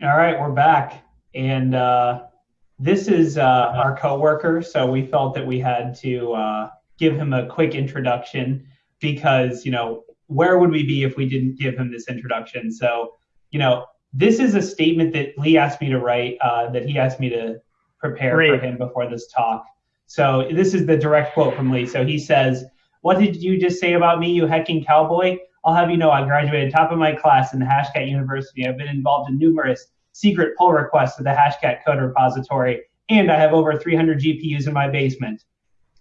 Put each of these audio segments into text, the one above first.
All right, we're back, and uh, this is uh, our coworker. So we felt that we had to uh, give him a quick introduction because you know where would we be if we didn't give him this introduction? So you know this is a statement that Lee asked me to write uh, that he asked me to prepare Great. for him before this talk. So this is the direct quote from Lee. So he says, "What did you just say about me, you hecking cowboy?" I'll have you know I graduated top of my class in the Hashcat University. I've been involved in numerous secret pull requests to the Hashcat code repository, and I have over 300 GPUs in my basement.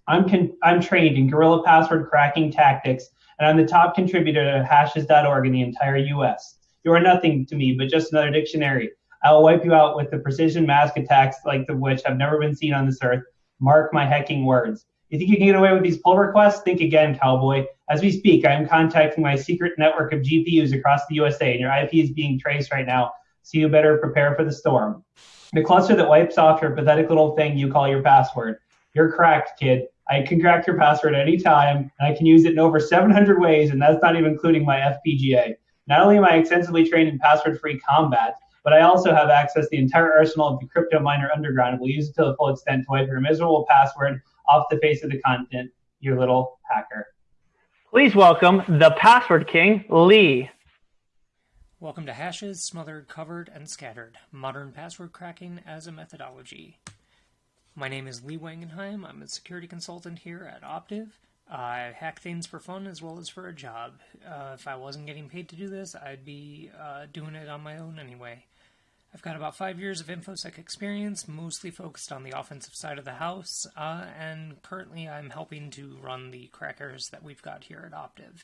I'm, con- I'm trained in guerrilla password cracking tactics, and I'm the top contributor to hashes.org in the entire US. You are nothing to me but just another dictionary. I will wipe you out with the precision mask attacks like the which have never been seen on this earth. Mark my hecking words. You think you can get away with these pull requests? Think again, cowboy. As we speak, I am contacting my secret network of GPUs across the USA, and your IP is being traced right now, so you better prepare for the storm. The cluster that wipes off your pathetic little thing you call your password. You're cracked, kid. I can crack your password anytime, and I can use it in over 700 ways, and that's not even including my FPGA. Not only am I extensively trained in password-free combat, but I also have access to the entire arsenal of the crypto miner underground will use it to the full extent to wipe your miserable password off the face of the content, you little hacker. Please welcome the password king, Lee. Welcome to Hashes, Smothered, Covered, and Scattered Modern Password Cracking as a Methodology. My name is Lee Wangenheim. I'm a security consultant here at Optiv. I hack things for fun as well as for a job. Uh, if I wasn't getting paid to do this, I'd be uh, doing it on my own anyway. I've got about five years of InfoSec experience, mostly focused on the offensive side of the house, uh, and currently I'm helping to run the crackers that we've got here at Optiv.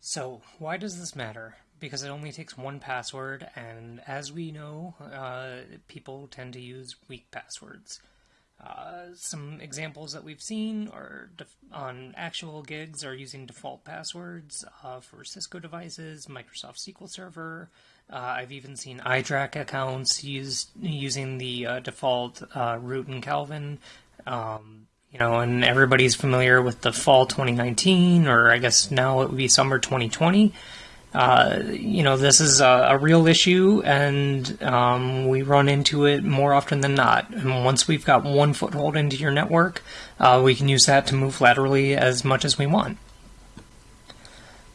So, why does this matter? Because it only takes one password, and as we know, uh, people tend to use weak passwords. Uh, some examples that we've seen are on actual gigs are using default passwords uh, for Cisco devices, Microsoft SQL Server. Uh, I've even seen iDRAC accounts used using the uh, default uh, root and Calvin. Um, you know, and everybody's familiar with the fall 2019, or I guess now it would be summer 2020. Uh, you know, this is a, a real issue, and um, we run into it more often than not. And once we've got one foothold into your network, uh, we can use that to move laterally as much as we want.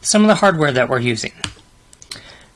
Some of the hardware that we're using.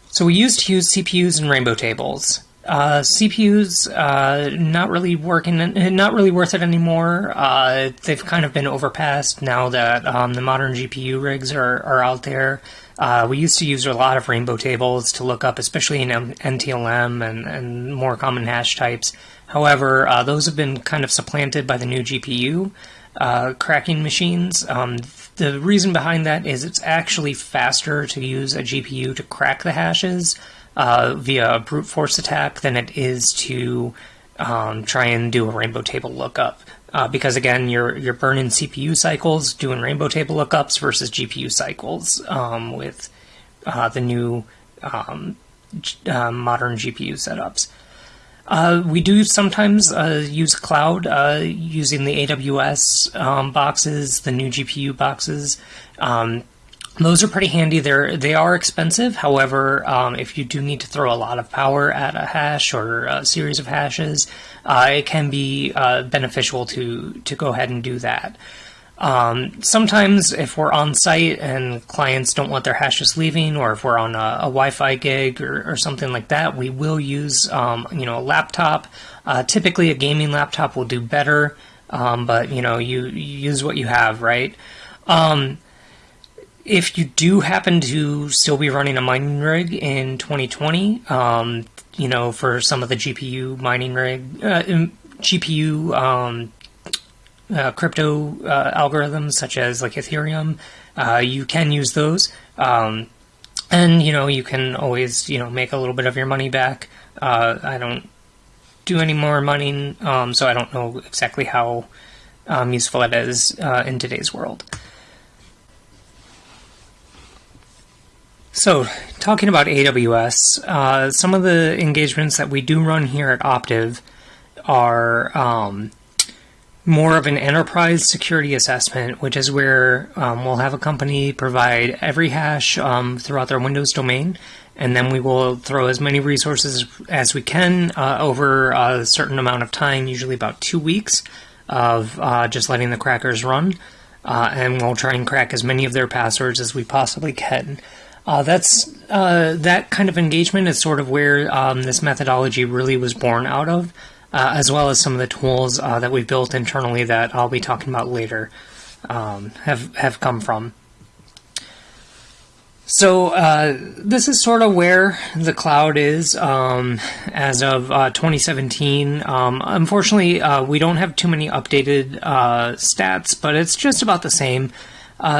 So we used to use CPUs and rainbow tables. Uh, CPUs uh, not really working, not really worth it anymore. Uh, they've kind of been overpassed now that um, the modern GPU rigs are, are out there. Uh, we used to use a lot of rainbow tables to look up, especially in NTLM and, and more common hash types. However, uh, those have been kind of supplanted by the new GPU uh, cracking machines. Um, the reason behind that is it's actually faster to use a GPU to crack the hashes uh, via a brute force attack than it is to um, try and do a rainbow table lookup. Uh, because again, you're you're burning CPU cycles doing rainbow table lookups versus GPU cycles um, with uh, the new um, uh, modern GPU setups. Uh, we do sometimes uh, use cloud uh, using the AWS um, boxes, the new GPU boxes. Um, those are pretty handy. They're they are expensive. However, um, if you do need to throw a lot of power at a hash or a series of hashes, it can be uh, beneficial to to go ahead and do that. Um, sometimes, if we're on site and clients don't want their hashes leaving, or if we're on a, a Wi-Fi gig or, or, something like that, we will use um, you know a laptop. Uh, typically, a gaming laptop will do better, um, but you know you, you, use what you have, right? Um, if you do happen to still be running a mining rig in 2020, um, you know, for some of the GPU mining rig, uh, GPU um, uh, crypto uh, algorithms such as like Ethereum, uh, you can use those. Um, and, you know, you can always, you know, make a little bit of your money back. Uh, I don't do any more mining, um, so I don't know exactly how um, useful it is in today's world. So, talking about AWS, uh, some of the engagements that we do run here at Optiv are um, more of an enterprise security assessment, which is where um, we'll have a company provide every hash um, throughout their Windows domain, and then we will throw as many resources as we can uh, over a certain amount of time, usually about two weeks, of uh, just letting the crackers run, uh, and we'll try and crack as many of their passwords as we possibly can. Uh, that's uh, that kind of engagement is sort of where um, this methodology really was born out of uh, as well as some of the tools uh, that we've built internally that I'll be talking about later um, have have come from. So uh, this is sort of where the cloud is um, as of uh, 2017. Um, unfortunately, we don't have too many updated stats, but it's just about the same.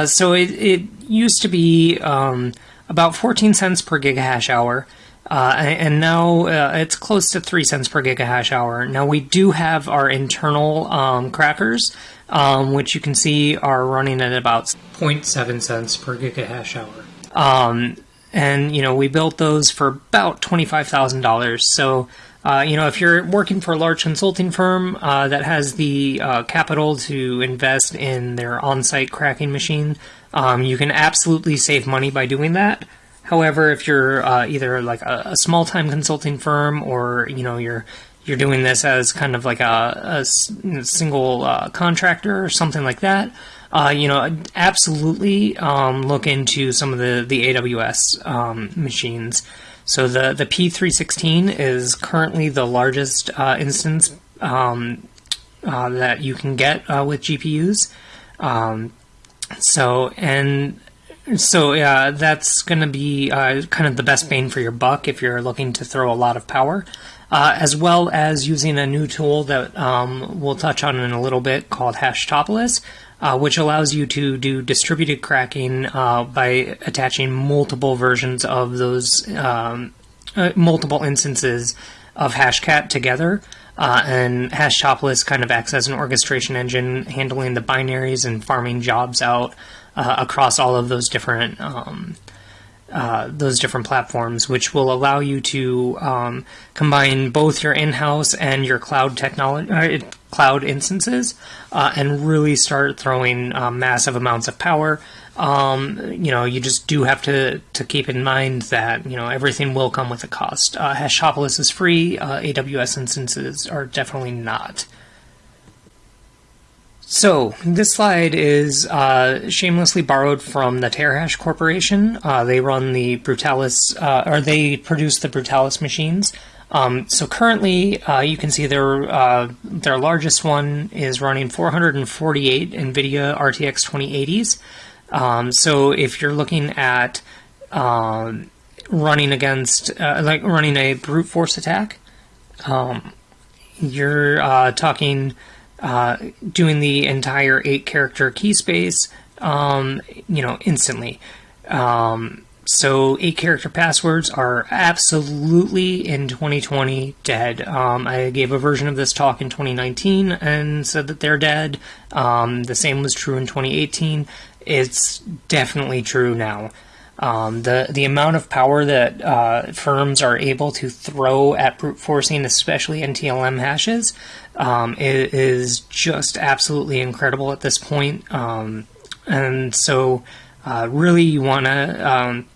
So it, it, used to be um, about 14 cents per gigahash hour. Uh, and now uh, it's close to 3 cents per gigahash hour. Now we do have our internal um, crackers, um, which you can see are running at about 0.7 cents per gigahash hour. Um, and, you know, we built those for about $25,000. So, uh, you know, if you're working for a large consulting firm uh, that has the uh, capital to invest in their on site cracking machine, um, you can absolutely save money by doing that. However, if you're uh, either like a, a small time consulting firm or you know you're you're doing this as kind of like a, a single uh, contractor or something like that, uh, you know, absolutely um, look into some of the the AWS um, machines. So the the P316 is currently the largest uh, instance um, uh, that you can get uh, with GPUs. So and so yeah, that's going to be uh, kind of the best bang for your buck if you're looking to throw a lot of power, uh, as well as using a new tool that um, we'll touch on in a little bit called Hashtopolis, uh, which allows you to do distributed cracking uh, by attaching multiple versions of those um, uh, multiple instances of Hashcat together. Uh, and Hashtopolis kind of acts as an orchestration engine, handling the binaries and farming jobs out uh, across all of those different um, uh, those different platforms, which will allow you to um, combine both your in-house and your cloud technology, uh, cloud instances, uh, and really start throwing uh, massive amounts of power. Um, you know, you just do have to to keep in mind that you know everything will come with a cost. Uh, Hashtopolis is free. AWS instances are definitely not. So, this slide is uh, shamelessly borrowed from the Terahash Corporation. Uh, they run the Brutalis, uh, or they produce the Brutalis machines. Um, so currently, uh, you can see their uh, their largest one is running 448 NVIDIA RTX 2080s. Um, so if you're looking at um, running against, uh, like running a brute force attack, um, you're talking uh, doing the entire eight character key space, um, you know, instantly. Um, so eight character passwords are absolutely in 2020 dead. Um, I gave a version of this talk in 2019 and said that they're dead. Um, the same was true in 2018. It's definitely true now. Um, the the amount of power that uh, firms are able to throw at brute forcing, especially NTLM hashes, um, is, is, just absolutely incredible at this point. Um, and so, uh, really, you want to um,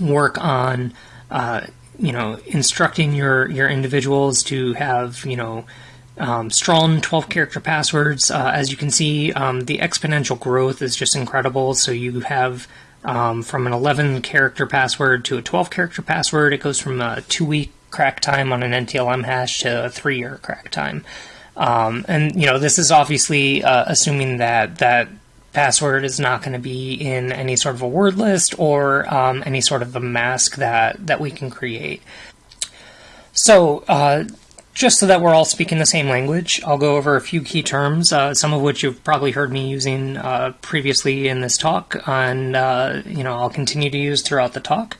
work on, uh, you know, instructing your your individuals to have, you know. Um, strong 12 character passwords. Uh, as you can see, um, the exponential growth is just incredible. So you have um, from an 11 character password to a 12 character password. It goes from a two week crack time on an NTLM hash to a three year crack time. Um, and you know this is obviously uh, assuming that that password is not going to be in any sort of a word list or um, any sort of a mask that that we can create. So uh, just so that we're all speaking the same language, I'll go over a few key terms, uh, some of which you've probably heard me using uh, previously in this talk, and uh, you know I'll continue to use throughout the talk.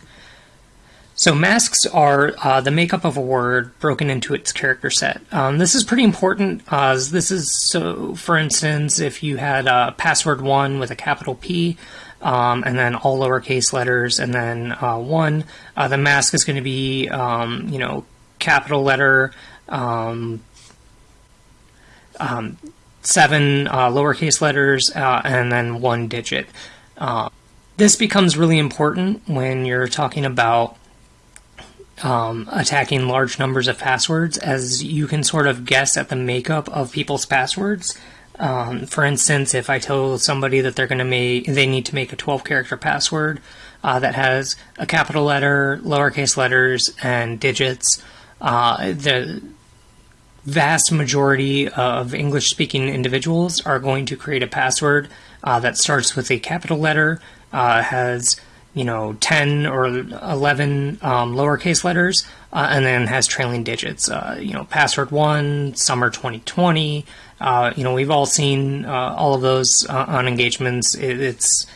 So masks are uh, the makeup of a word broken into its character set. Um, this is pretty important. as this is so, for instance, if you had a password one with a capital P. Um, and then all lowercase letters, and then uh, one. Uh, the mask is going to be, um, you know, capital letter, um, um, seven uh, lowercase letters, uh, and then one digit. Uh, this becomes really important when you're talking about um, attacking large numbers of passwords, as you can sort of guess at the makeup of people's passwords. Um, for instance, if I tell somebody that they're going to make, they need to make a 12 character password uh, that has a capital letter, lowercase letters, and digits, uh, the vast majority of English speaking individuals are going to create a password uh, that starts with a capital letter, uh, has you know 10 or 11 um, lowercase letters, uh, and then has trailing digits. Uh, you know, password one, summer 2020. Uh, you know, we've all seen uh, all of those on engagements. It, it's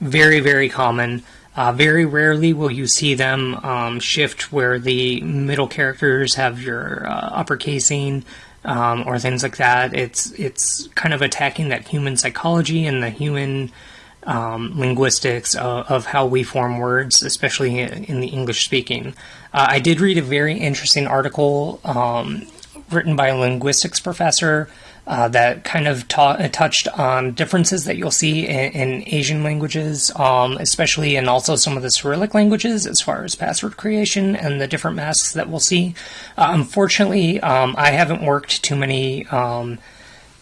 very, very common. Uh, very rarely will you see them um, shift where the middle characters have your uh, uppercasing um, or things like that. It's it's kind of attacking that human psychology and the human um, linguistics of, of, how we form words, especially in the English speaking. Uh, I did read a very interesting article um, written by a linguistics professor uh, that kind of uh, touched on differences that you'll see in, in Asian languages, um, especially and also some of the Cyrillic languages as far as password creation and the different masks that we'll see. Uh, unfortunately, um, I haven't worked too many, um,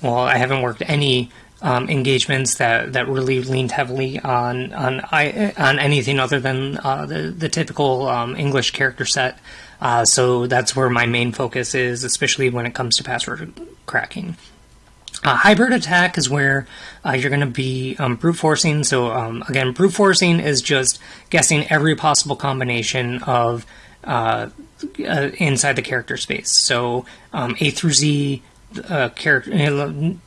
well, I haven't worked any um, engagements that, that really leaned heavily on on on anything other than uh, the the typical um, English character set. Uh, so that's where my main focus is, especially when it comes to password cracking. Uh, hybrid attack is where uh, you're going to be um, brute forcing. So um, again, brute forcing is just guessing every possible combination of uh, uh inside the character space. So um, A through Z, uh, character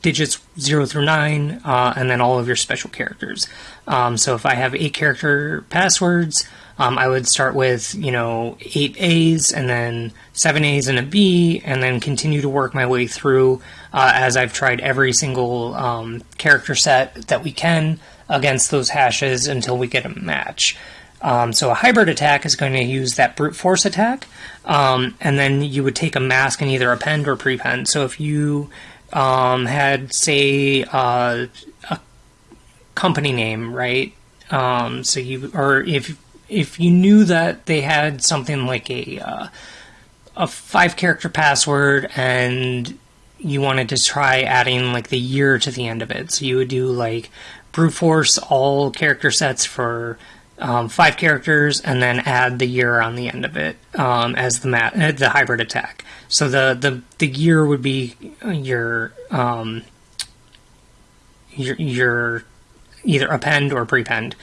digits zero through nine, uh, and then all of your special characters. Um, so if I have eight character passwords, um, I would start with, you know, eight A's and then seven A's and a B, and then continue to work my way through uh, as I've tried every single um, character set that we can against those hashes until we get a match. Um, so a hybrid attack is going to use that brute force attack, um, and then you would take a mask and either append or prepend. So if you um, had, say, uh, a company name, right? Um, so you, or if if you knew that they had something like a uh, a five character password and you wanted to try adding like the year to the end of it, so you would do like brute force all character sets for um, five characters and then add the year on the end of it um, as the mat- uh, the hybrid attack. So the the the year would be your um, your your either append or prepend.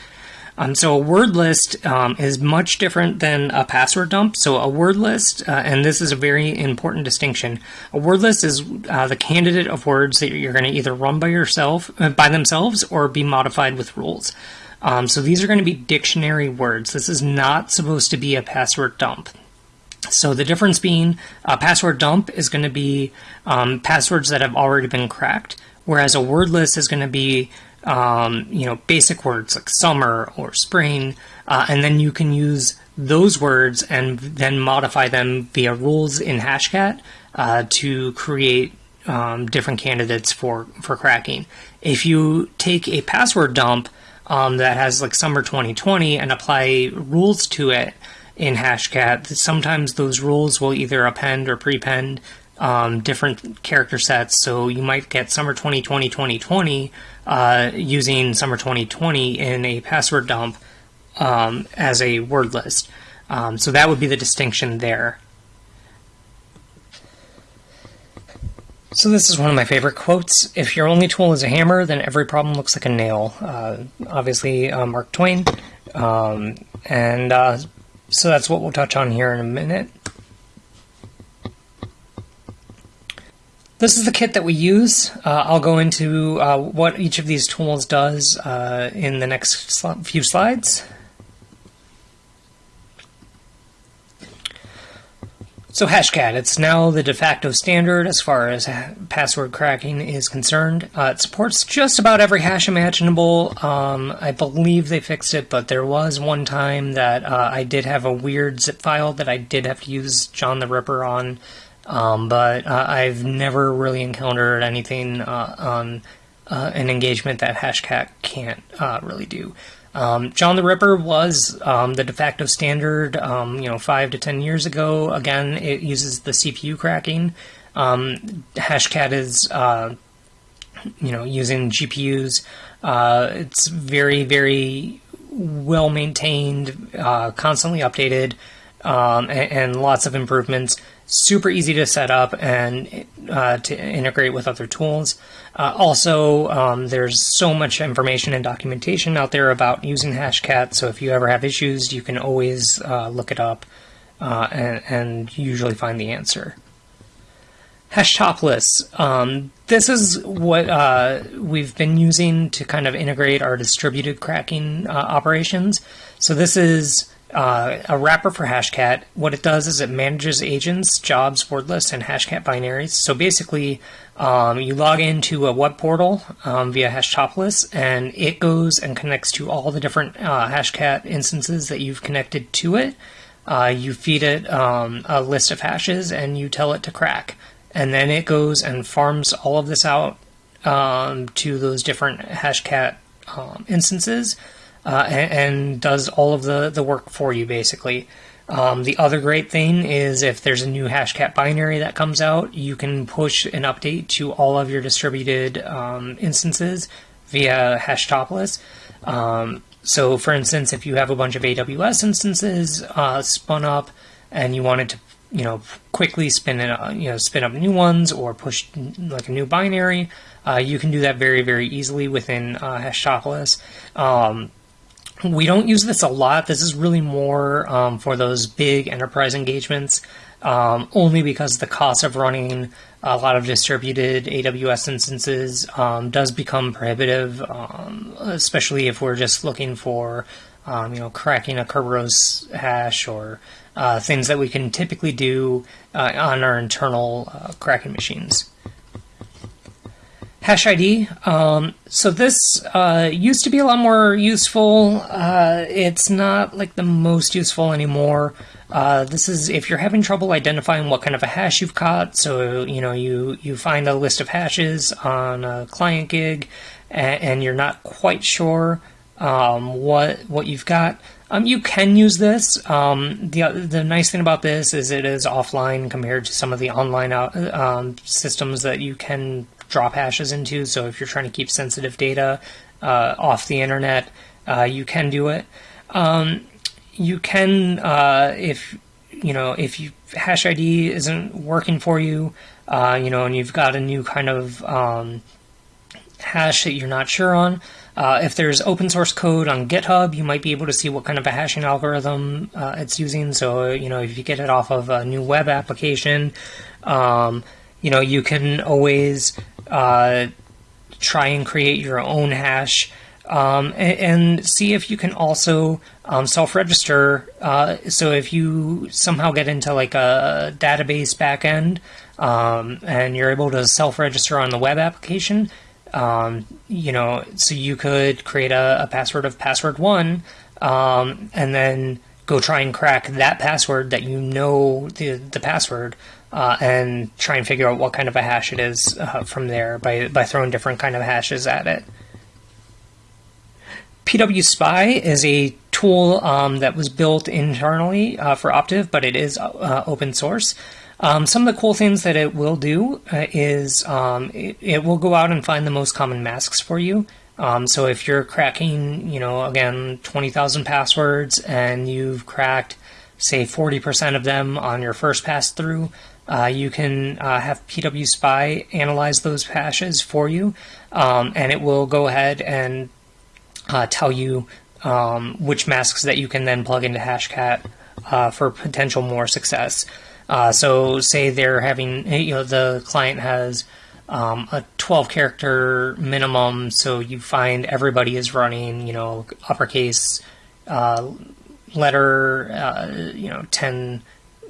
Um, so a word list um, is much different than a password dump. So a word list, uh, and this is a very important distinction. A word list is uh, the candidate of words that you're going to either run by yourself, uh, by themselves, or be modified with rules. Um, so these are going to be dictionary words. This is not supposed to be a password dump. So the difference being a password dump is going to be um, passwords that have already been cracked, whereas a word list is going to be um, you know, basic words like summer or spring, uh, and then you can use those words and then modify them via rules in Hashcat uh, to create um, different candidates for, for cracking. If you take a password dump um, that has like summer 2020 and apply rules to it in Hashcat, sometimes those rules will either append or prepend um, different character sets. So you might get summer 2020 2020 uh, using summer 2020 in a password dump um, as a word list. Um, so that would be the distinction there. So this is one of my favorite quotes. If your only tool is a hammer, then every problem looks like a nail. Uh, obviously, uh, Mark Twain. Um, and uh, so that's what we'll touch on here in a minute. This is the kit that we use. Uh, I'll go into uh, what each of these tools does uh, in the next sl few slides. So Hashcat, it's now the de facto standard as far as password cracking is concerned. Uh, it supports just about every hash imaginable. Um, I believe they fixed it, but there was one time that uh, I did have a weird zip file that I did have to use John the Ripper on Um, but uh, I've never really encountered anything uh, on uh, an engagement that Hashcat can't uh, really do. Um, John the Ripper was um, the de facto standard, um, you know, five to ten years ago. Again, it uses the CPU cracking. Um, Hashcat is, uh, you know, using GPUs. Uh, it's very, very well maintained, uh, constantly updated, um, and, and, lots of improvements. Super easy to set up and uh, to integrate with other tools. Uh, also, um, there's so much information and documentation out there about using Hashcat, so if you ever have issues, you can always uh, look it up uh, and, and, usually find the answer. Hashtopless. Um, this is what uh, we've been using to kind of integrate our distributed cracking uh, operations. So this is uh, a wrapper for Hashcat. What it does is it manages agents, jobs, word lists, and Hashcat binaries. So basically, um, you log into a web portal um, via Hashtopolis, and it goes and connects to all the different uh, Hashcat instances that you've connected to it. Uh, you feed it um, a list of hashes, and you tell it to crack and then it goes and farms all of this out um, to those different Hashcat um, instances uh, and, and, does all of the, the work for you basically. Um, the other great thing is if there's a new Hashcat binary that comes out, you can push an update to all of your distributed um, instances via Hashtopless. Um, so, for instance, if you have a bunch of AWS instances uh, spun up and you wanted to you know quickly spin it uh, you know spin up new ones or push like a new binary uh, you can do that very very easily within uh, Hashtopless um, we don't use this a lot this is really more um, for those big enterprise engagements um, only because the cost of running a lot of distributed AWS instances um, does become prohibitive, um, especially if we're just looking for, um, you know, cracking a Kerberos hash or uh, things that we can typically do uh, on our internal uh, cracking machines. Hash ID. Um, so this uh, used to be a lot more useful. Uh, it's not like the most useful anymore. Uh, this is if you're having trouble identifying what kind of a hash you've caught. So you know you you find a list of hashes on a client gig, and, and you're not quite sure um, what what you've got. Um, you can use this. Um, the the nice thing about this is it is offline compared to some of the online out, um, systems that you can drop hashes into. So if you're trying to keep sensitive data uh, off the internet, uh, you can do it. Um, you can uh, if you know if you hash ID isn't working for you, uh, you know, and you've got a new kind of um, hash that you're not sure on. Uh, if there's open source code on GitHub, you might be able to see what kind of a hashing algorithm uh, it's using. So, you know, if you get it off of a new web application, um, you know, you can always uh, try and create your own hash um, and, and, see if you can also um, self-register. Uh, so if you somehow get into like a database backend um, and you're able to self-register on the web application, um, you know, so you could create a, a password of password one, um, and then go try and crack that password that you know the the password, uh, and try and figure out what kind of a hash it is uh, from there by by throwing different kind of hashes at it. PW Spy is a tool um, that was built internally uh, for Optiv, but it is uh, open source. Um, some of the cool things that it will do uh, is um, it, it, will go out and find the most common masks for you. Um, so if you're cracking, you know, again, 20,000 passwords and you've cracked, say, 40% of them on your first pass through, uh, you can uh, have PW Spy analyze those hashes for you, um, and it will go ahead and uh, tell you um, which masks that you can then plug into Hashcat uh, for potential more success. Uh, so say they're having, you know, the client has um, a 12 character minimum, so you find everybody is running, you know, uppercase uh, letter, you know, 10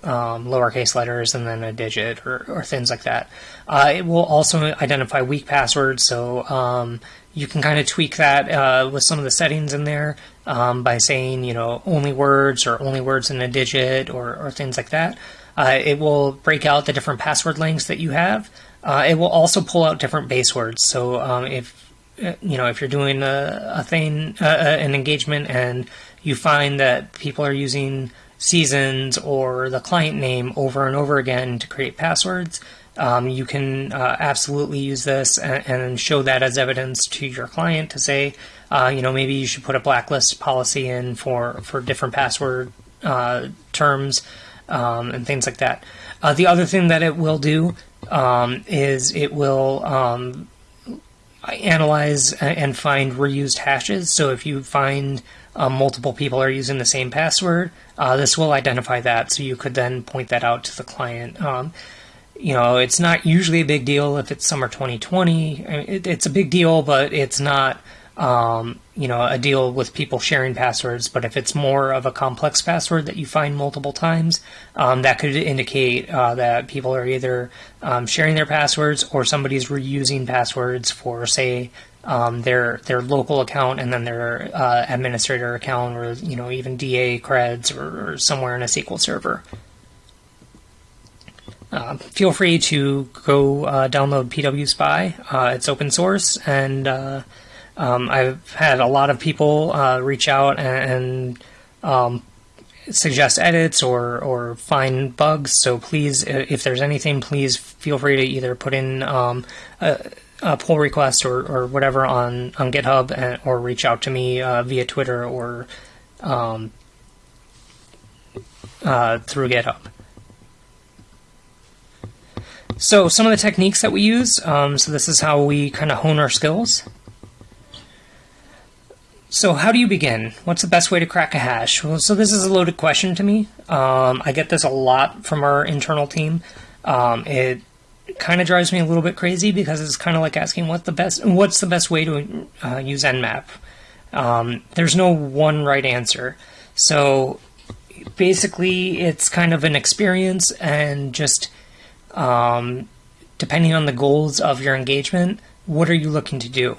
um, lowercase letters and then a digit or, or things like that. Uh, it will also identify weak passwords, so um, you can kind of tweak that uh, with some of the settings in there um, by saying, you know, only words or only words in a digit or, or things like that. Uh, it will break out the different password lengths that you have. Uh, it will also pull out different base words. So um, if uh, you know if you're doing a, a thing, uh, an engagement, and you find that people are using seasons or the client name over and over again to create passwords, um, you can uh, absolutely use this and, and, show that as evidence to your client to say, uh, you know, maybe you should put a blacklist policy in for, for different password uh, terms um, and things like that. Uh, the other thing that it will do um, is it will um, analyze and find reused hashes. So if you find um, multiple people are using the same password, uh, this will identify that. So you could then point that out to the client. Um, you know, it's not usually a big deal if it's summer 2020. I mean, it, it's a big deal, but it's not, um, you know, a deal with people sharing passwords. But if it's more of a complex password that you find multiple times, um, that could indicate uh, that people are either um, sharing their passwords or somebody's reusing passwords for, say, um, their their local account and then their uh, administrator account, or you know, even DA creds, or, or somewhere in a SQL server. Uh, feel free to go uh, download PW Spy. Uh, it's open source, and uh, um, I've had a lot of people uh, reach out and, and um, suggest edits or or find bugs. So please, if there's anything, please feel free to either put in um, a, a, pull request or, or whatever on on GitHub, and, or reach out to me via Twitter or um, through GitHub. So some of the techniques that we use, um, so this is how we kind of hone our skills. So how do you begin? What's the best way to crack a hash? Well, so this is a loaded question to me. Um, I get this a lot from our internal team. Um, it kind of drives me a little bit crazy because it's kind of like asking what the best what's the best way to uh, use Nmap. Um, there's no one right answer. So basically, it's kind of an experience and just um, depending on the goals of your engagement, what are you looking to do?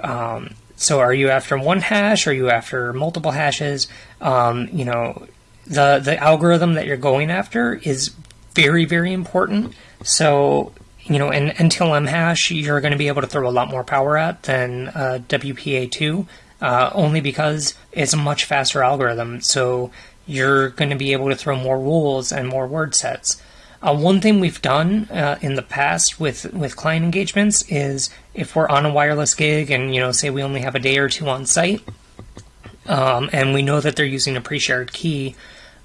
Um, so, are you after one hash? Are you after multiple hashes? Um, you know, the the algorithm that you're going after is very very important. So, you know, an NTLM hash you're going to be able to throw a lot more power at than uh, WPA2, uh, only because it's a much faster algorithm. So you're going to be able to throw more rules and more word sets. Uh, one thing we've done uh, in the past with, with client engagements is if we're on a wireless gig and you know say we only have a day or two on site, um, and we know that they're using a pre-shared key,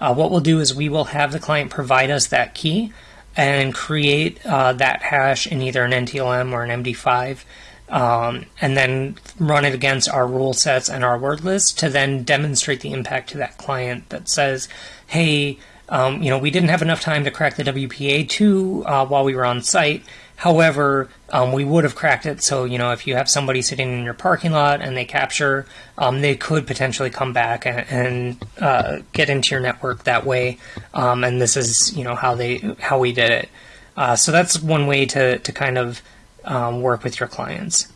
uh, what we'll do is we will have the client provide us that key and create uh, that hash in either an NTLM or an MD5. Um, and then run it against our rule sets and our word list to then demonstrate the impact to that client that says, hey, um, you know, we didn't have enough time to crack the WPA2 uh, while we were on site. However, um, we would have cracked it. So, you know, if you have somebody sitting in your parking lot and they capture, um, they could potentially come back and, and uh, get into your network that way. Um, and this is, you know, how they how we did it. Uh, so that's one way to to kind of um, work with your clients.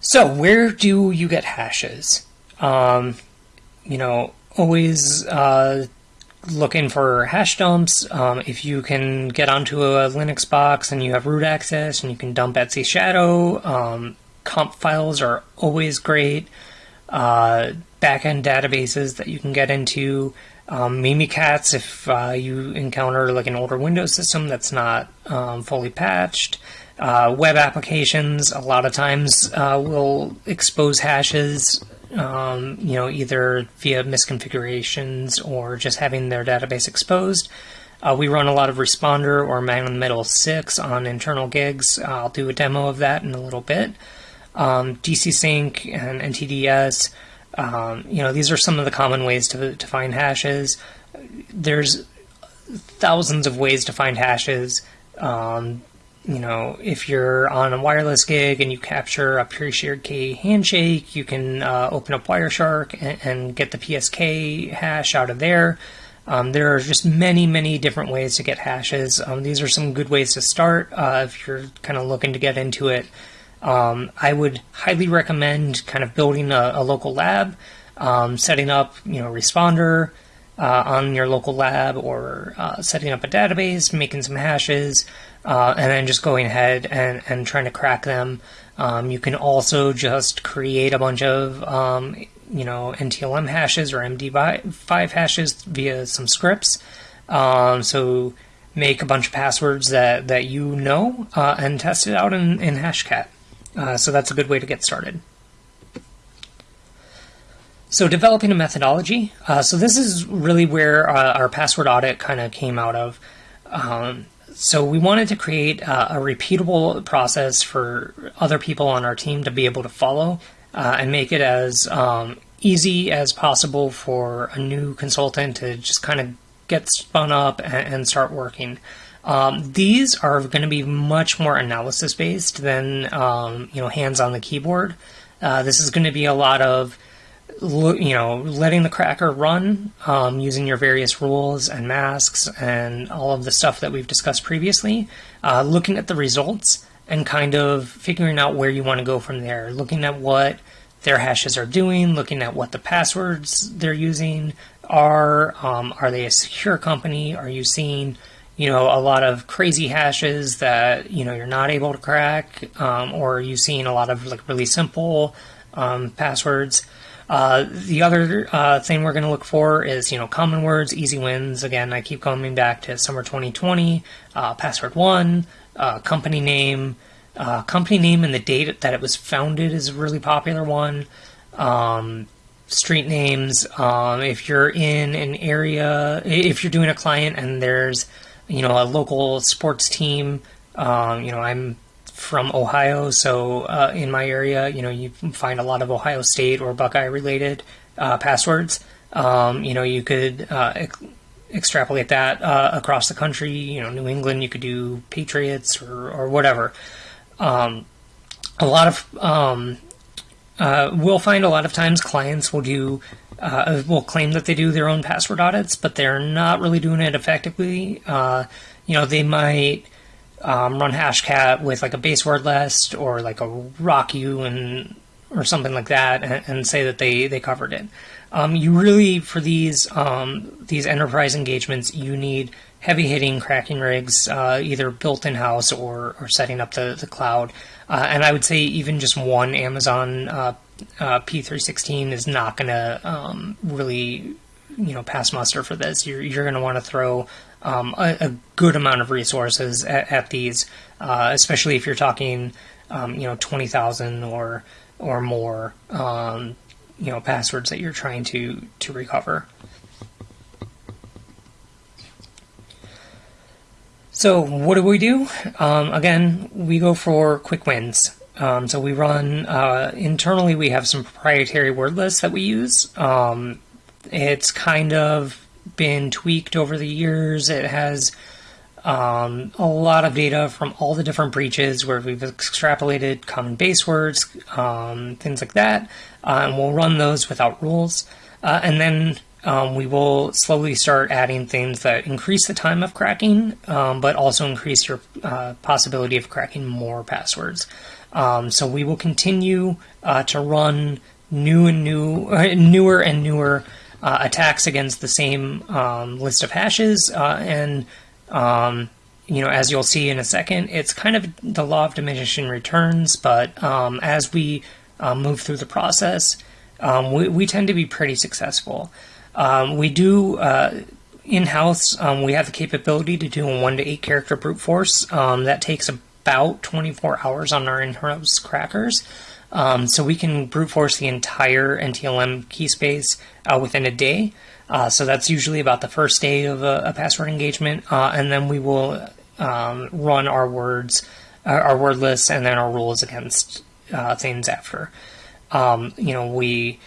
So, where do you get hashes? Um, you know, always uh, looking for hash dumps. Um, if you can get onto a Linux box and you have root access and you can dump etc Shadow, um, comp files are always great. Uh, backend databases that you can get into. Um, Mimikatz if uh, you encounter like an older Windows system that's not um, fully patched. Uh, web applications a lot of times uh, will expose hashes um, you know, either via misconfigurations or just having their database exposed. Uh, we run a lot of Responder or Man in the Middle 6 on internal gigs. I'll do a demo of that in a little bit. Um, DC Sync and NTDS, um, you know, these are some of the common ways to, to find hashes. There's thousands of ways to find hashes. Um, you know, if you're on a wireless gig and you capture a pre-shared key handshake, you can uh, open up Wireshark and, and, get the PSK hash out of there. Um, there are just many, many different ways to get hashes. Um, these are some good ways to start uh, if you're kind of looking to get into it. Um, I would highly recommend kind of building a, a local lab, um, setting up, you know, responder uh, on your local lab, or uh, setting up a database, making some hashes, uh, and then just going ahead and, and trying to crack them. Um, you can also just create a bunch of, um, you know, NTLM hashes or MD5 hashes via some scripts. Um, so make a bunch of passwords that, that you know uh, and test it out in, in Hashcat. Uh, so that's a good way to get started. So developing a methodology. Uh, so this is really where uh, our password audit kind of came out of. Um, so we wanted to create a repeatable process for other people on our team to be able to follow uh, and make it as um, easy as possible for a new consultant to just kind of get spun up and, and start working. Um, these are going to be much more analysis based than um, you know hands on the keyboard. Uh, this is going to be a lot of you know letting the cracker run um, using your various rules and masks and all of the stuff that we've discussed previously. Uh, looking at the results and kind of figuring out where you want to go from there. Looking at what their hashes are doing, looking at what the passwords they're using are. Um, are they a secure company? Are you seeing you know, a lot of crazy hashes that, you know, you're not able to crack, um, or you seeing a lot of like really simple um, passwords. Uh, the other uh, thing we're going to look for is, you know, common words, easy wins. Again, I keep coming back to summer 2020, uh, password one, uh, company name, uh, company name and the date that it was founded is a really popular one. Um, street names. Um, if you're in an area, if you're doing a client and there's you know, a local sports team. Um, you know, I'm from Ohio, so uh, in my area, you know, you find a lot of Ohio State or Buckeye related uh, passwords. Um, you know, you could uh, ex- extrapolate that uh, across the country. You know, New England, you could do Patriots or, or whatever. Um, a lot of um, uh, we'll find a lot of times clients will do uh, will claim that they do their own password audits, but they're not really doing it effectively. Uh, you know, they might um, run Hashcat with like a base word list or like a RockU and or something like that, and, and say that they they covered it. Um, you really for these um, these enterprise engagements, you need heavy hitting cracking rigs, uh, either built in house or or setting up the the cloud. Uh, and I would say even just one Amazon uh, uh, P316 is not going to um, really, you know, pass muster for this. You're, you're going to want to throw um, a, a, good amount of resources at, at these, uh, especially if you're talking, um, you know, 20,000 or or more, um, you know, passwords that you're trying to to recover. So what do we do? Um, again, we go for quick wins. Um, so we run uh, internally. We have some proprietary word lists that we use. Um, it's kind of been tweaked over the years. It has um, a lot of data from all the different breaches where we've extrapolated common base words, um, things like that, uh, and we'll run those without rules. Uh, and then um, we will slowly start adding things that increase the time of cracking, um, but also increase your uh, possibility of cracking more passwords. Um, so we will continue uh, to run new and new, newer and newer uh, attacks against the same um, list of hashes. Uh, and um, you know, as you'll see in a second, it's kind of the law of diminishing returns. But um, as we uh, move through the process, um, we, we, tend to be pretty successful. Um, we do uh, in house, um, we have the capability to do a one to eight character brute force. That takes about 24 hours on our in-house crackers. Um, so we can brute force the entire NTLM key space uh, within a day. Uh, so that's usually about the first day of a, a password engagement, uh, and then we will um, run our words, uh, our word lists, and then our rules against uh, things after. Um, you know, we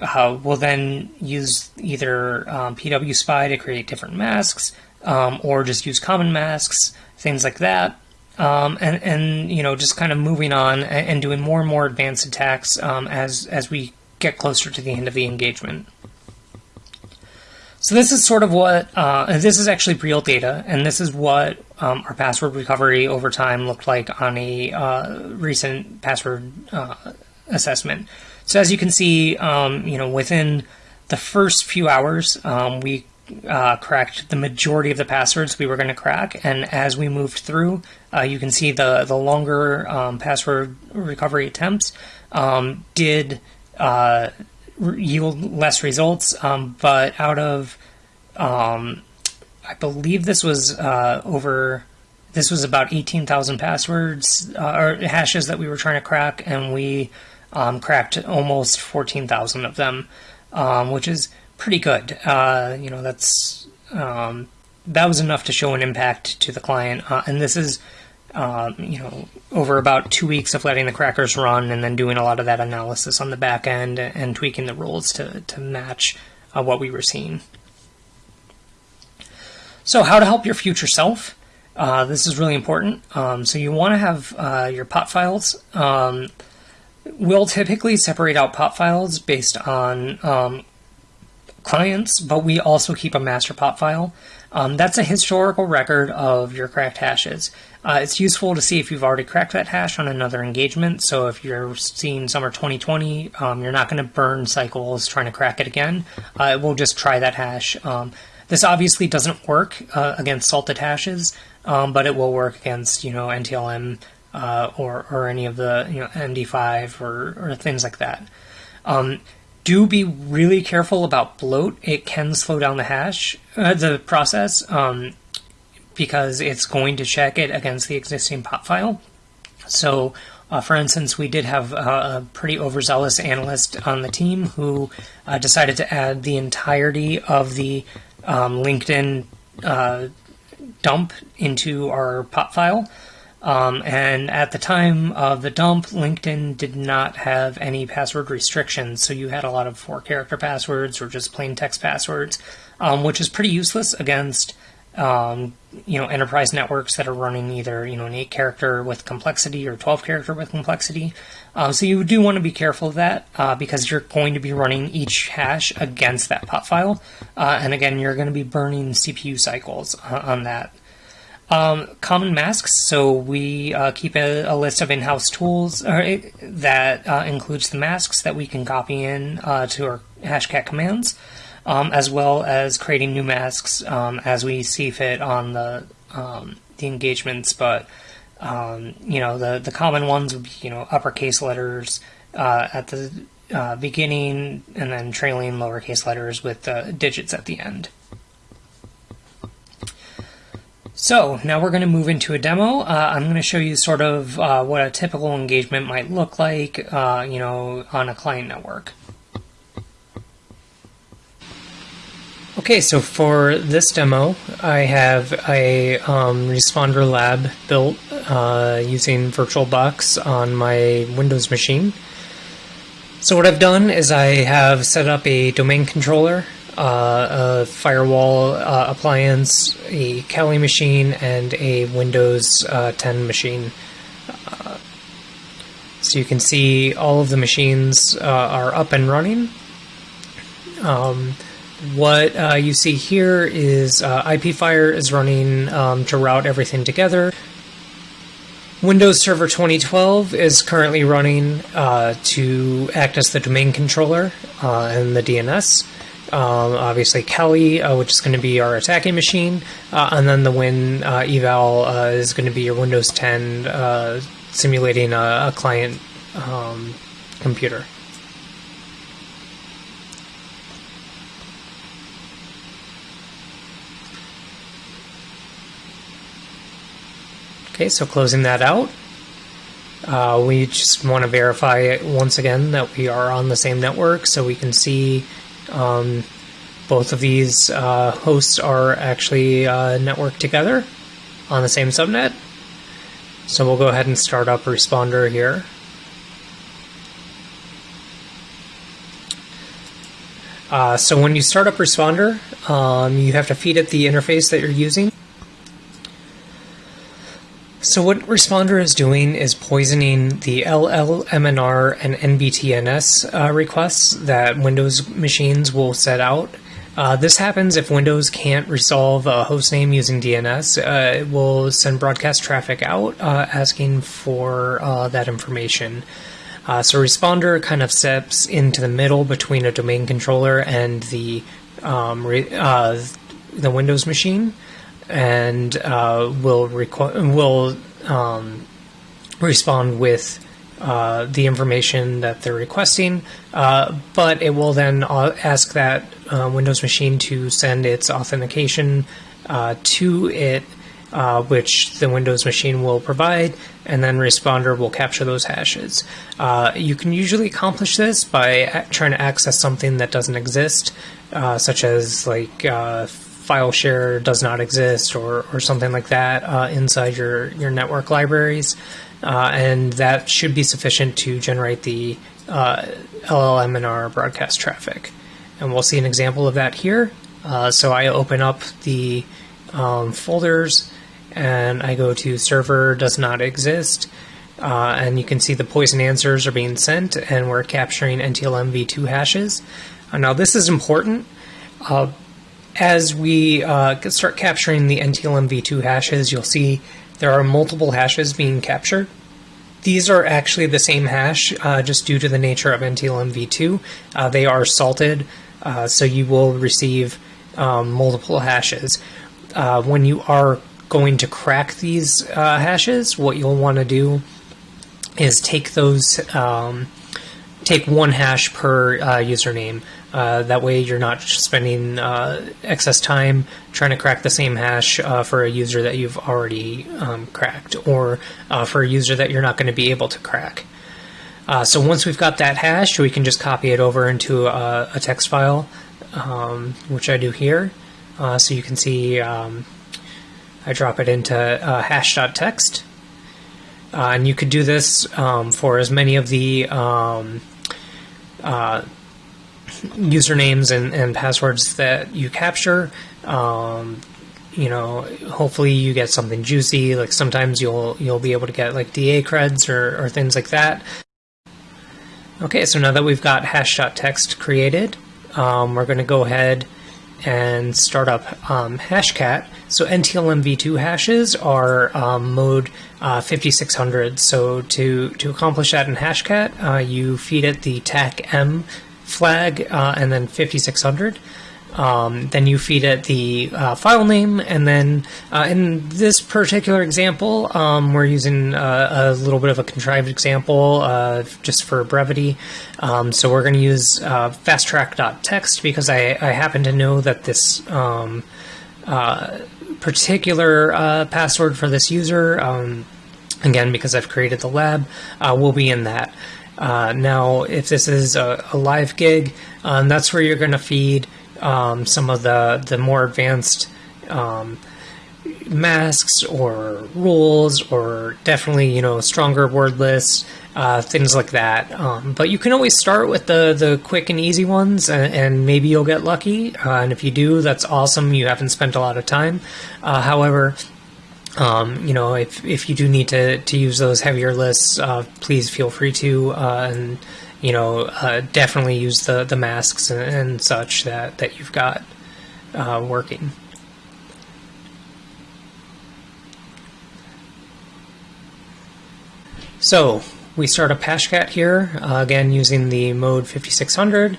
uh, will then use either um, PW Spy to create different masks, um, or just use common masks, things like that um, and and you know just kind of moving on and, doing more and more advanced attacks um, as as we get closer to the end of the engagement. So this is sort of what, uh, this is actually real data, and this is what um, our password recovery over time looked like on a uh, recent password uh, assessment. So as you can see, um, you know, within the first few hours, um, we uh, cracked the majority of the passwords we were going to crack, and as we moved through, uh, you can see the the longer um, password recovery attempts um, did uh, yield less results, um, but out of um, I believe this was uh, over. This was about eighteen thousand passwords uh, or hashes that we were trying to crack, and we um, cracked almost fourteen thousand of them, um, which is pretty good. Uh, you know, that's um, that was enough to show an impact to the client, uh, and this is. Um, you know, over about two weeks of letting the crackers run and then doing a lot of that analysis on the back end and tweaking the rules to, to match uh, what we were seeing. So, how to help your future self? Uh, this is really important. Um, so, you want to have uh, your pot files. Um, we'll typically separate out pot files based on um, clients, but we also keep a master pop file. Um, that's a historical record of your cracked hashes. Uh, it's useful to see if you've already cracked that hash on another engagement. So if you're seeing summer 2020, um, you're not going to burn cycles trying to crack it again. Uh, it will just try that hash. Um, this obviously doesn't work uh, against salted hashes, um, but it will work against you know NTLM uh, or or any of the you know MD5 or, or things like that. Um, do be really careful about bloat. It can slow down the hash, uh, the process, um, because it's going to check it against the existing pot file. So, uh, for instance, we did have a pretty overzealous analyst on the team who uh, decided to add the entirety of the um, LinkedIn uh, dump into our pot file. Um, and at the time of the dump, LinkedIn did not have any password restrictions, so you had a lot of four character passwords or just plain text passwords, um, which is pretty useless against um, you know enterprise networks that are running either you know an eight character with complexity or 12 character with complexity. Um, so you do want to be careful of that uh, because you're going to be running each hash against that pot file. Uh, and again you're going to be burning cpu cycles uh, on that um, common masks so we uh, keep a, a, list of in-house tools uh, that uh, includes the masks that we can copy in to our hashcat commands um, as well as creating new masks um, as we see fit on the um, the engagements. But um, you know, the the common ones would be you know uppercase letters uh, at the uh, beginning, and then trailing lowercase letters with uh, digits at the end. So now we're going to move into a demo. Uh, I'm going to show you sort of uh, what a typical engagement might look like, uh, you know, on a client network. Okay, so for this demo, I have a um, responder lab built uh, using VirtualBox on my Windows machine. So what I've done is I have set up a domain controller, uh, a firewall uh, appliance, a Kali machine, and a Windows uh, 10 machine. Uh, so you can see all of the machines uh, are up and running. Um, what uh, you see here is IPFire is running um, to route everything together. Windows Server 2012 is currently running to act as the domain controller and the DNS. Um, obviously, Kelly, uh, which is going to be our attacking machine, uh, and then the Win eval is going to be your Windows 10 simulating a, a client um, computer. Okay, so closing that out. Uh, we just want to verify once again that we are on the same network so we can see um, both of these uh, hosts are actually uh, networked together on the same subnet. So we'll go ahead and start up responder here. Uh, so when you start up responder, um, you have to feed it the interface that you're using. So what Responder is doing is poisoning the LLMNR and NBTNS uh, requests that Windows machines will set out. Uh, this happens if Windows can't resolve a hostname using DNS. Uh, it will send broadcast traffic out uh, asking for uh, that information. Uh, so responder kind of steps into the middle between a domain controller and the um, the Windows machine, and will requ- will um, respond with uh, the information that they're requesting, uh, but it will then uh, ask that uh, Windows machine to send its authentication uh, to it, which the Windows machine will provide, and then responder will capture those hashes. you can usually accomplish this by trying to access something that doesn't exist, such as like file share does not exist or, or something like that uh, inside your, your network libraries uh, and that should be sufficient to generate the uh, LLM in our broadcast traffic. And we'll see an example of that here. Uh, so I open up the um, folders and I go to server does not exist. Uh, and you can see the poison answers are being sent and we're capturing NTLM v2 hashes. Uh, now this is important. Uh, as we start capturing the NTLM v2 hashes, you'll see there are multiple hashes being captured. These are actually the same hash, uh, just due to the nature of NTLM v2. Uh, they are salted, uh, so you will receive um, multiple hashes. Uh, when you are going to crack these uh, hashes, what you'll want to do is take those, um, take one hash per uh, username. Uh, that way, you're not spending uh, excess time trying to crack the same hash uh, for a user that you've already um, cracked, or uh, for a user that you're not going to be able to crack. Uh, so once we've got that hash, we can just copy it over into a, a text file, um, which I do here. so you can see um, I drop it into hash.txt. and you could do this um, for as many of the um, usernames and, and passwords that you capture. Um, you know, hopefully you get something juicy. Like sometimes you'll you'll be able to get like DA creds or, or things like that. Okay, so now that we've got hash.txt created, um, we're going to go ahead and start up um, Hashcat. So NTLM v2 hashes are um, mode uh, 5600. So to, to accomplish that in Hashcat, uh, you feed it the TAC-M flag uh, and then 5600. Um, then you feed it the uh, file name, and then uh, in this particular example, um, we're using uh, a little bit of a contrived example uh, just for brevity. Um, so we're going to use uh, fasttrack.txt because I, I, happen to know that this um, uh, particular password for this user, um, again, because I've created the lab, will be in that. Uh, now, if this is a, a live gig, um, that's where you're going to feed um, some of the, the more advanced um, masks or rules or definitely, you know, stronger word lists, uh, things like that. Um, but you can always start with the, the quick and easy ones and, and maybe you'll get lucky. Uh, and if you do, that's awesome. You haven't spent a lot of time. Uh, however, um, you know, if, if you do need to, to use those heavier lists, uh, please feel free to, uh, and you know, uh, definitely use the, the masks and, and such that, that you've got uh, working. So we start a Hashcat here, uh, again using the mode 5600.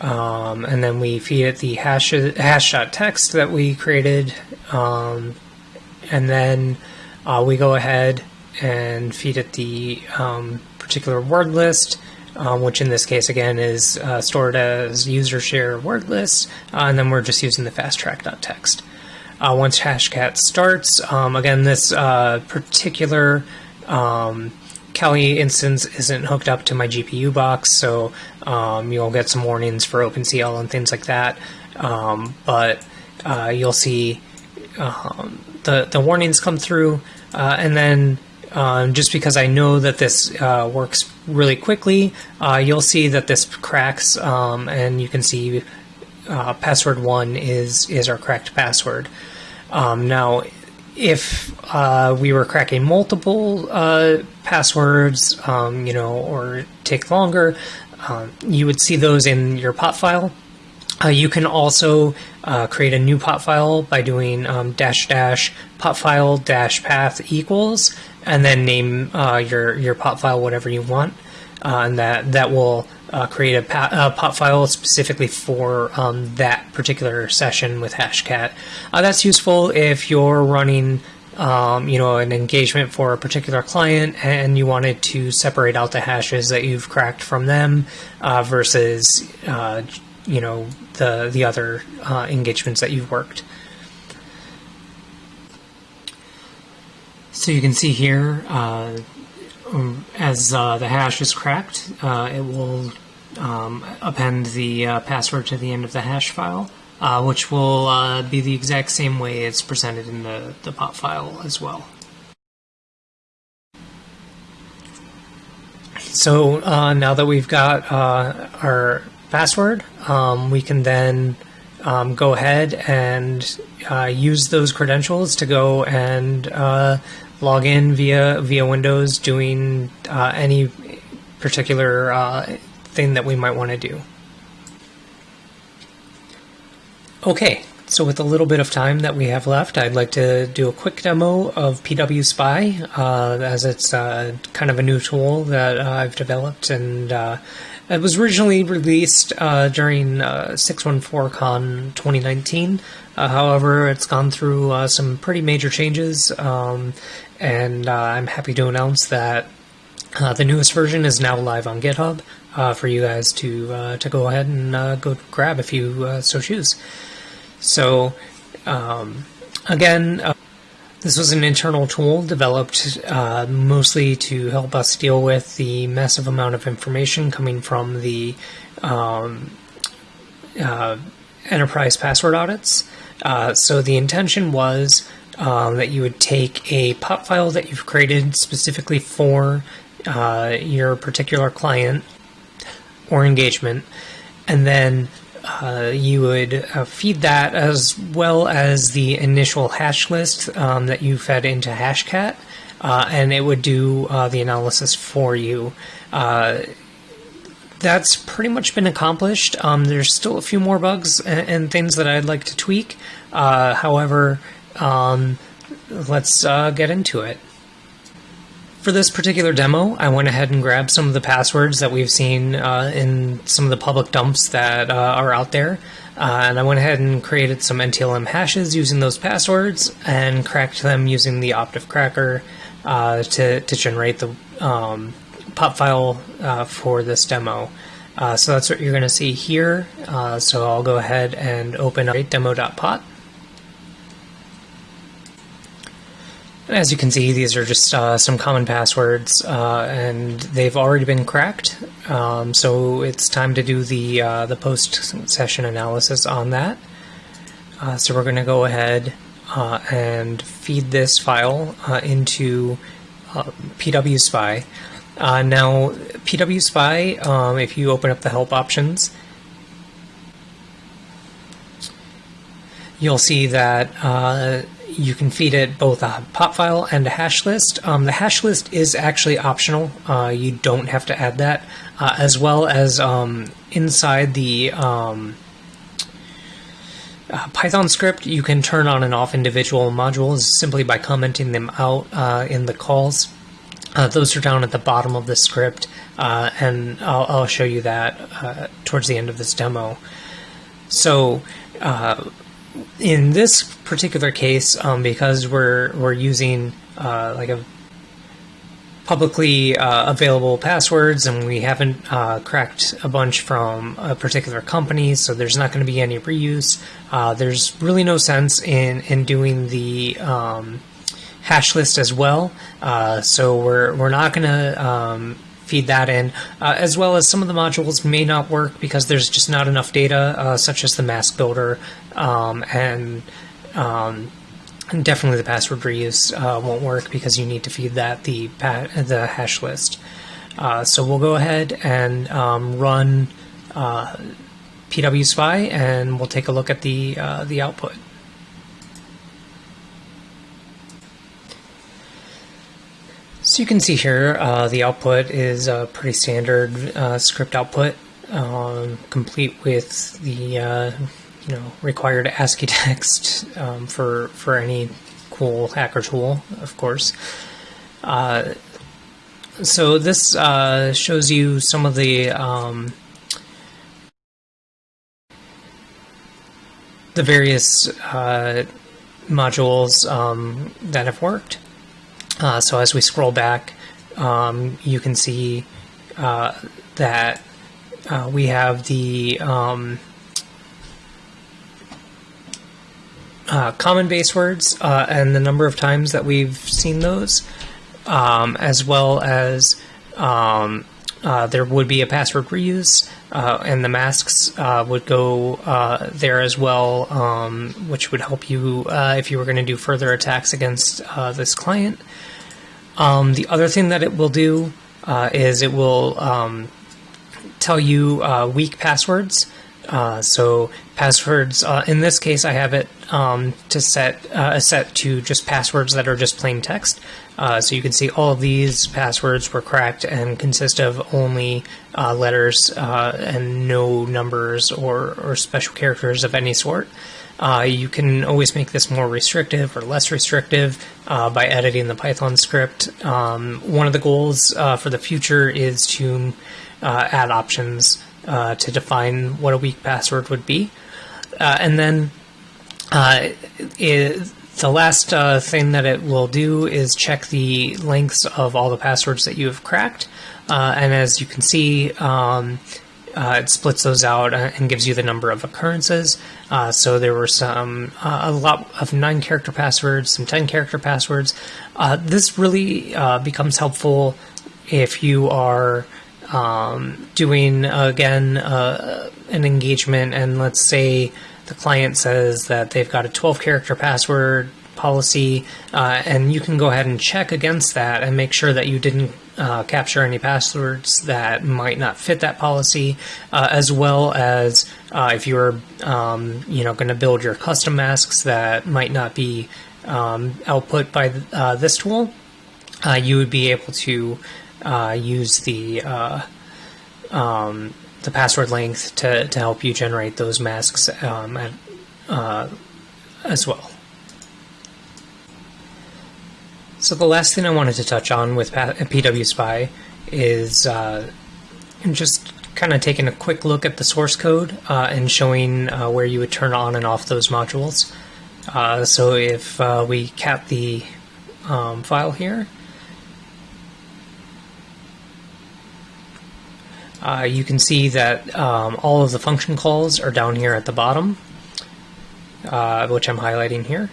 Um, and then we feed it the hash hash.txt that we created um, and then uh, we go ahead and feed it the um, particular word list, um, which in this case again is uh, stored as user share word list, uh, and then we're just using the fasttrack.txt. Uh, once Hashcat starts, um, again, this uh, particular um, Kali instance isn't hooked up to my GPU box, so um, you'll get some warnings for OpenCL and things like that. Um, but uh, you'll see the the warnings come through, uh, and then um, just because I know that this uh, works really quickly, uh, you'll see that this cracks, um, and you can see uh, password one is is our cracked password. Um, now, if uh, we were cracking multiple uh, passwords, um, you know, or take longer, um, you would see those in your pot file. Uh, you can also uh, create a new pot file by doing um, dash dash pot file dash path equals, and then name uh, your your pot file whatever you want, uh, and that that will uh, create a, pot file specifically for um, that particular session with Hashcat. Uh, that's useful if you're running. Um, you know, an engagement for a particular client, and you wanted to separate out the hashes that you've cracked from them versus you know the the other uh, engagements that you've worked. So you can see here, uh, as uh, the hash is cracked, uh, it will um, append the uh, password to the end of the hash file, uh, which will be the exact same way it's presented in the, the pot file as well. So now that we've got our password, um, we can then um, go ahead and uh, use those credentials to go and uh, log in via via Windows, doing uh, any particular uh, thing that we might want to do. Okay, so with a little bit of time that we have left, I'd like to do a quick demo of PW Spy, uh, as it's uh, kind of a new tool that I've developed and it was originally released uh, during uh, 614Con 2019. Uh, however, it's gone through uh, some pretty major changes, um, and uh, I'm happy to announce that uh, the newest version is now live on GitHub for you guys to to go ahead and go grab if you so choose. So, um, again. This was an internal tool developed uh, mostly to help us deal with the massive amount of information coming from the um, uh, enterprise password audits. Uh, so the intention was um, that you would take a pop file that you've created specifically for uh, your particular client or engagement, and then uh, you would uh, feed that as well as the initial hash list um, that you fed into Hashcat, uh, and it would do uh, the analysis for you. Uh, that's pretty much been accomplished. Um, there's still a few more bugs and, and, things that I'd like to tweak. however, um, let's get into it. For this particular demo, I went ahead and grabbed some of the passwords that we've seen uh, in some of the public dumps that uh, are out there. Uh, and I went ahead and created some NTLM hashes using those passwords and cracked them using the Optiv cracker uh, to, to generate the um, pop file uh, for this demo. Uh, so that's what you're going to see here. so I'll go ahead and open up demo.pot. As you can see, these are just uh, some common passwords, uh, and they've already been cracked. Um, so it's time to do the uh, the post session analysis on that. Uh, so we're going to go ahead uh, and feed this file uh, into PW Spy. now, PW Spy, um, if you open up the help options, you'll see that you can feed it both a pop file and a hash list. Um, the hash list is actually optional. Uh, you don't have to add that, uh, as well as um, inside the um, uh, Python script, you can turn on and off individual modules simply by commenting them out uh, in the calls. Uh, those are down at the bottom of the script, uh, and I'll, I'll, show you that towards the end of this demo. So in this particular case, um, because we're we're using uh, like a publicly uh, available passwords and we haven't uh, cracked a bunch from a particular company, so there's not going to be any reuse. Uh, there's really no sense in in doing the um, hash list as well. Uh, so we're we're not going to um, feed that in, uh, as well as some of the modules may not work because there's just not enough data, uh, such as the mask builder, um, and um, definitely the password reuse uh, won't work because you need to feed that the the hash list. Uh, so we'll go ahead and um, run uh, PW Spy, and we'll take a look at the uh, the output. So you can see here uh, the output is a pretty standard uh, script output. um, complete with the uh, you know required ASCII text um, for for any cool hacker tool, of course. Uh, so this uh, shows you some of the um, the various uh, modules um, that have worked. Uh, so as we scroll back, um, you can see uh, that uh, we have the um, uh, common base words uh, and the number of times that we've seen those, um, as well as um, uh, there would be a password reuse, uh, and the masks uh, would go uh, there as well, um, which would help you if you were going to do further attacks against this client. Um, the other thing that it will do is it will um, tell you weak passwords. Uh, so passwords, uh, in this case, I have it um, to set uh, set to just passwords that are just plain text. Uh, so you can see all of these passwords were cracked and consist of only uh, letters uh, and no numbers or, or special characters of any sort. you can always make this more restrictive or less restrictive by editing the Python script. Um, one of the goals for the future is to add options uh, to define what a weak password would be. Uh, and then uh, it, the last uh, thing that it will do is check the lengths of all the passwords that you have cracked. Uh, and as you can see, um, uh, it splits those out and gives you the number of occurrences. so there were some, a lot of nine character passwords, some 10 character passwords. this really becomes helpful if you are um, doing again uh, an engagement, and let's say the client says that they've got a 12 character password policy, uh, and you can go ahead and check against that and make sure that you didn't uh, capture any passwords that might not fit that policy, uh, as well as uh, if you're um, you know going to build your custom masks that might not be um, output by uh, this tool, uh, you would be able to uh, use the uh, um, the password length to, to help you generate those masks um, at, uh, as well. So the last thing I wanted to touch on with PW Spy is uh, just kind of taking a quick look at the source code uh, and showing uh, where you would turn on and off those modules. So if we cat the um, file here, Uh, you can see that um, all of the function calls are down here at the bottom, uh, which I'm highlighting here.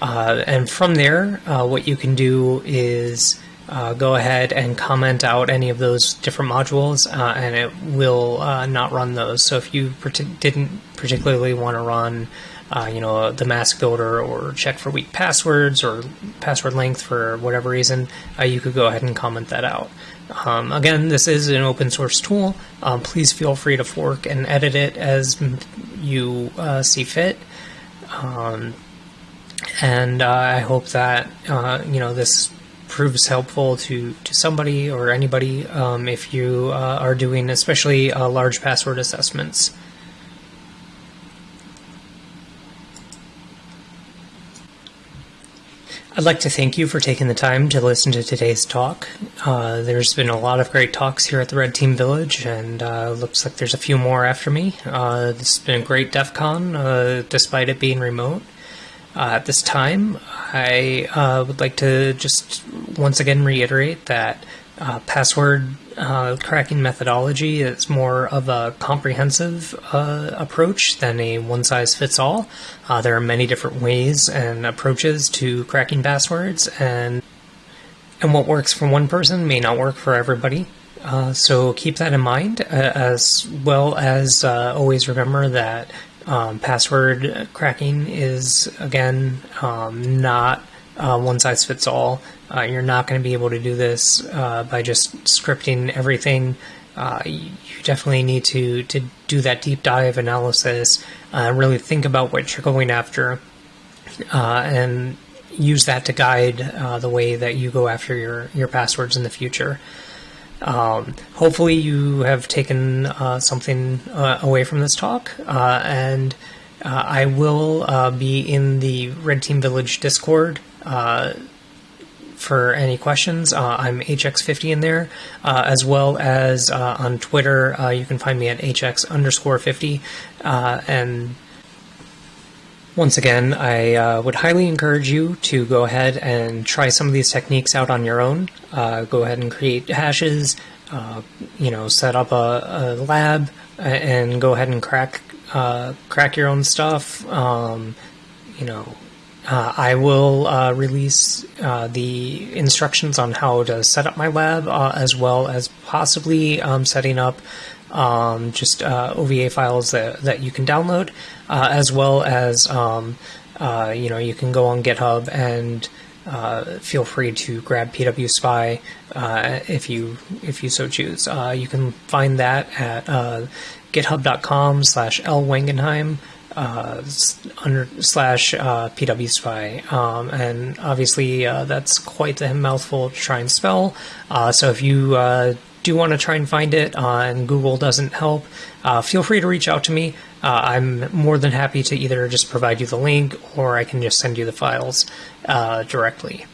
Uh, and from there, uh, what you can do is uh, go ahead and comment out any of those different modules, uh, and it will not run those. So if you didn't particularly want to run uh, you know, the mask builder or check for weak passwords or password length for whatever reason, uh, you could go ahead and comment that out. Um, again, this is an open source tool. Um, please feel free to fork and edit it as you uh, see fit. Um, and uh, I hope that uh, you know this proves helpful to, to somebody or anybody um, if you uh, are doing especially uh, large password assessments. I'd like to thank you for taking the time to listen to today's talk. Uh, there's been a lot of great talks here at the Red Team Village, and uh, looks like there's a few more after me. Uh, this has been a great DEF CON, uh, despite it being remote. Uh, at this time, I uh, would like to just once again reiterate that password uh, cracking methodology is more of a comprehensive uh, approach than a one size fits all. Uh, there are many different ways and approaches to cracking passwords, and and what works for one person may not work for everybody. Uh, so keep that in mind, uh, as well as always remember that um, password cracking is again um, not uh, one size fits all. Uh, you're not going to be able to do this uh, by just scripting everything. Uh, you definitely need to, to do that deep dive analysis, uh, really think about what you're going after, uh, and use that to guide the way that you go after your, your passwords in the future. Um, hopefully, you have taken uh, something uh, away from this talk, uh, and uh, I will uh, be in the Red Team Village Discord uh, for any questions. I'm HX50 in there, as well as on Twitter. you can find me at HX underscore 50, and once again, I uh, would highly encourage you to go ahead and try some of these techniques out on your own. Uh, go ahead and create hashes, uh, you know, set up a, a, lab, and go ahead and crack uh, crack your own stuff. Um, you know, uh, I will uh, release the instructions on how to set up my lab, as well as possibly um, setting up um, just uh, OVA files that, that you can download, uh, as well as um, uh, you know you can go on GitHub and uh, feel free to grab PW Spy uh, if you if you so choose. Uh, you can find that at github.com slash. Uh, under slash uh, PW Spy, um, and obviously uh, that's quite a mouthful to try and spell. so if you do want to try and find it uh, and Google doesn't help, uh, feel free to reach out to me. Uh, I'm more than happy to either just provide you the link or I can just send you the files uh, directly.